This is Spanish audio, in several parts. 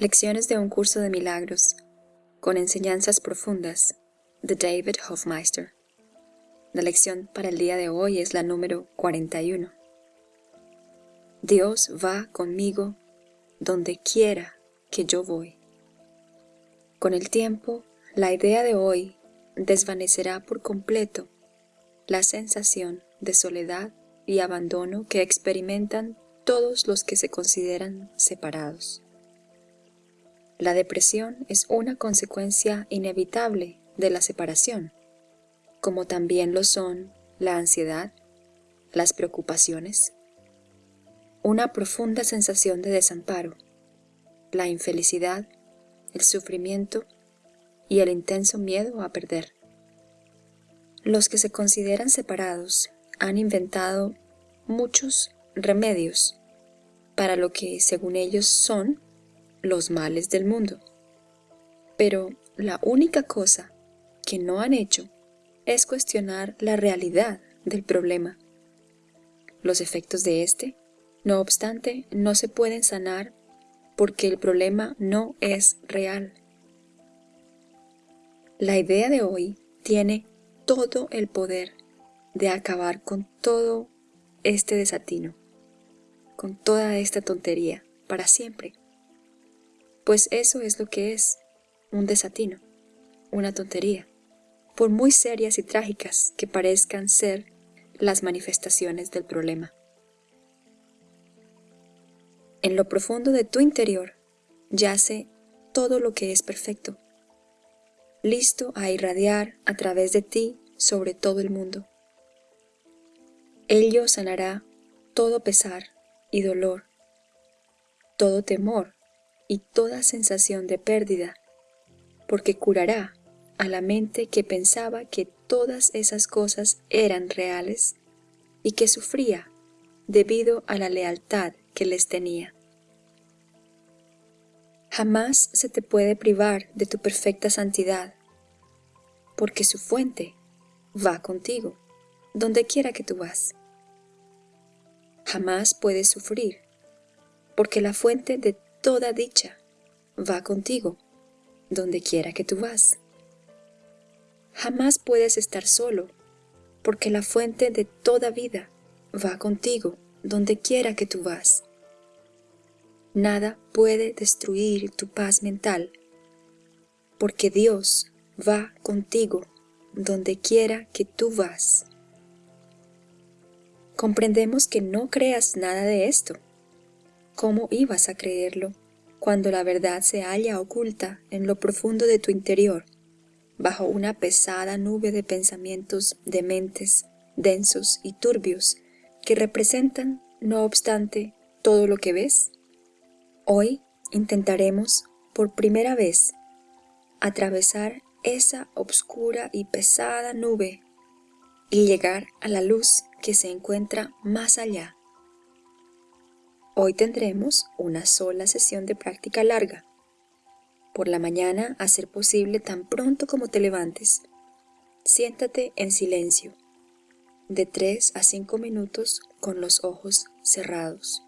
Lecciones de un curso de milagros con enseñanzas profundas de David Hofmeister. La lección para el día de hoy es la número 41. Dios va conmigo donde quiera que yo voy. Con el tiempo, la idea de hoy desvanecerá por completo la sensación de soledad y abandono que experimentan todos los que se consideran separados. La depresión es una consecuencia inevitable de la separación, como también lo son la ansiedad, las preocupaciones, una profunda sensación de desamparo, la infelicidad, el sufrimiento y el intenso miedo a perder. Los que se consideran separados han inventado muchos remedios para lo que según ellos son los males del mundo. Pero la única cosa que no han hecho es cuestionar la realidad del problema. Los efectos de este, no obstante, no se pueden sanar porque el problema no es real. La idea de hoy tiene todo el poder de acabar con todo este desatino, con toda esta tontería, para siempre pues eso es lo que es, un desatino, una tontería, por muy serias y trágicas que parezcan ser las manifestaciones del problema. En lo profundo de tu interior yace todo lo que es perfecto, listo a irradiar a través de ti sobre todo el mundo. Ello sanará todo pesar y dolor, todo temor y toda sensación de pérdida, porque curará a la mente que pensaba que todas esas cosas eran reales y que sufría debido a la lealtad que les tenía. Jamás se te puede privar de tu perfecta santidad, porque su fuente va contigo, donde quiera que tú vas. Jamás puedes sufrir, porque la fuente de toda dicha va contigo, donde quiera que tú vas. Jamás puedes estar solo, porque la fuente de toda vida va contigo, donde quiera que tú vas. Nada puede destruir tu paz mental, porque Dios va contigo, donde quiera que tú vas. Comprendemos que no creas nada de esto, ¿Cómo ibas a creerlo cuando la verdad se halla oculta en lo profundo de tu interior, bajo una pesada nube de pensamientos dementes, densos y turbios que representan, no obstante, todo lo que ves? Hoy intentaremos, por primera vez, atravesar esa obscura y pesada nube y llegar a la luz que se encuentra más allá Hoy tendremos una sola sesión de práctica larga. Por la mañana, a ser posible tan pronto como te levantes, siéntate en silencio, de 3 a 5 minutos con los ojos cerrados.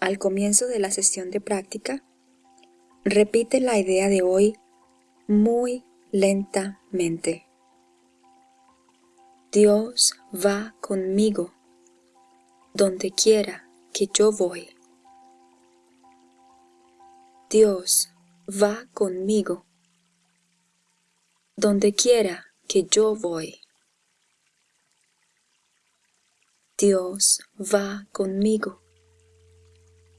Al comienzo de la sesión de práctica, repite la idea de hoy muy lentamente. Dios va conmigo, donde quiera que yo voy. Dios va conmigo, donde quiera que yo voy. Dios va conmigo,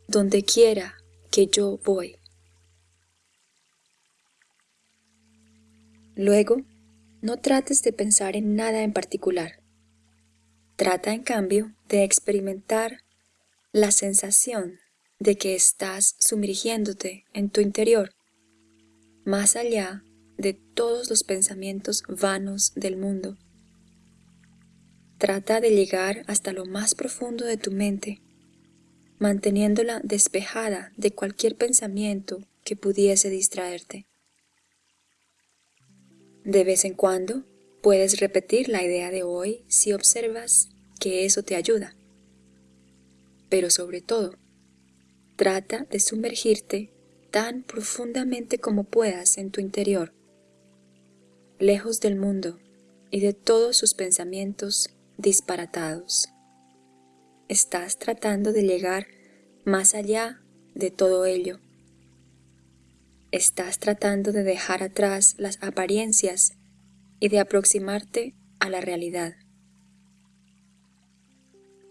donde quiera que yo voy. Luego, no trates de pensar en nada en particular. Trata, en cambio, de experimentar la sensación de que estás sumergiéndote en tu interior, más allá de todos los pensamientos vanos del mundo. Trata de llegar hasta lo más profundo de tu mente, manteniéndola despejada de cualquier pensamiento que pudiese distraerte. De vez en cuando puedes repetir la idea de hoy si observas que eso te ayuda pero sobre todo, trata de sumergirte tan profundamente como puedas en tu interior, lejos del mundo y de todos sus pensamientos disparatados. Estás tratando de llegar más allá de todo ello. Estás tratando de dejar atrás las apariencias y de aproximarte a la realidad.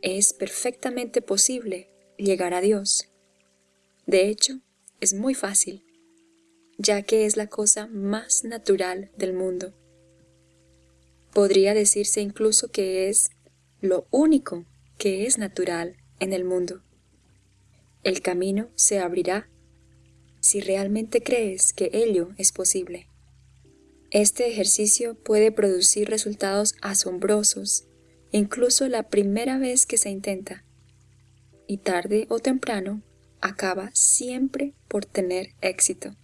Es perfectamente posible llegar a Dios. De hecho, es muy fácil, ya que es la cosa más natural del mundo. Podría decirse incluso que es lo único que es natural en el mundo. El camino se abrirá si realmente crees que ello es posible. Este ejercicio puede producir resultados asombrosos, incluso la primera vez que se intenta, y tarde o temprano acaba siempre por tener éxito.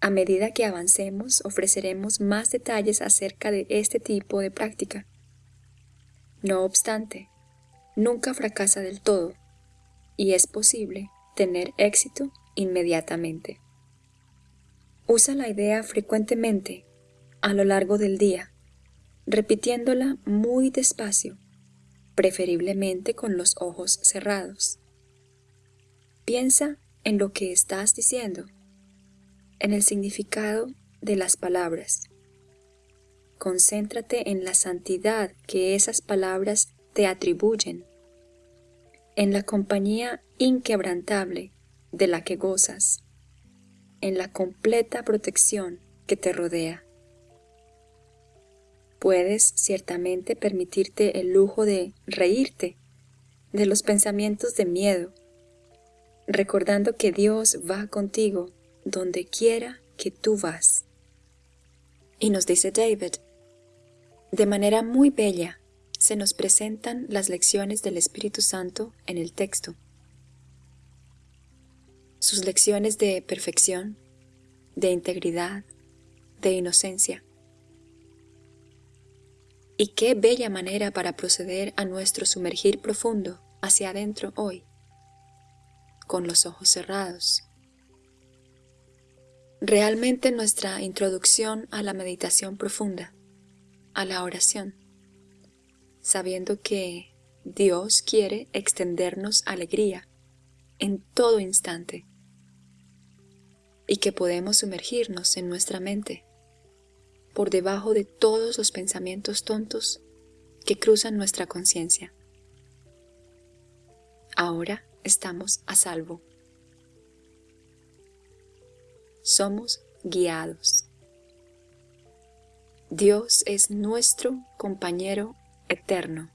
A medida que avancemos ofreceremos más detalles acerca de este tipo de práctica. No obstante, nunca fracasa del todo y es posible tener éxito inmediatamente. Usa la idea frecuentemente a lo largo del día, repitiéndola muy despacio, preferiblemente con los ojos cerrados. Piensa en lo que estás diciendo, en el significado de las palabras. Concéntrate en la santidad que esas palabras te atribuyen, en la compañía inquebrantable de la que gozas, en la completa protección que te rodea. Puedes ciertamente permitirte el lujo de reírte de los pensamientos de miedo, recordando que Dios va contigo donde quiera que tú vas. Y nos dice David, de manera muy bella se nos presentan las lecciones del Espíritu Santo en el texto. Sus lecciones de perfección, de integridad, de inocencia. Y qué bella manera para proceder a nuestro sumergir profundo hacia adentro hoy con los ojos cerrados. Realmente nuestra introducción a la meditación profunda, a la oración, sabiendo que Dios quiere extendernos alegría en todo instante y que podemos sumergirnos en nuestra mente por debajo de todos los pensamientos tontos que cruzan nuestra conciencia. Ahora estamos a salvo. Somos guiados. Dios es nuestro compañero eterno.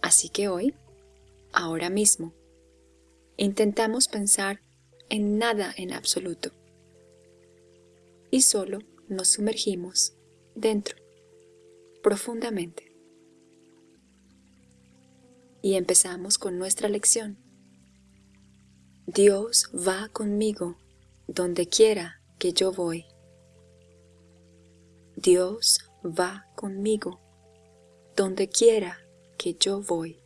Así que hoy, ahora mismo, intentamos pensar en nada en absoluto y solo nos sumergimos dentro, profundamente y empezamos con nuestra lección. Dios va conmigo donde quiera que yo voy. Dios va conmigo donde quiera que yo voy.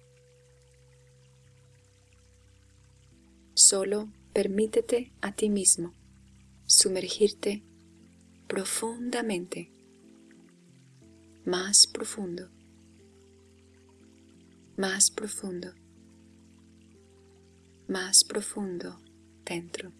Solo permítete a ti mismo sumergirte profundamente, más profundo más profundo, más profundo dentro.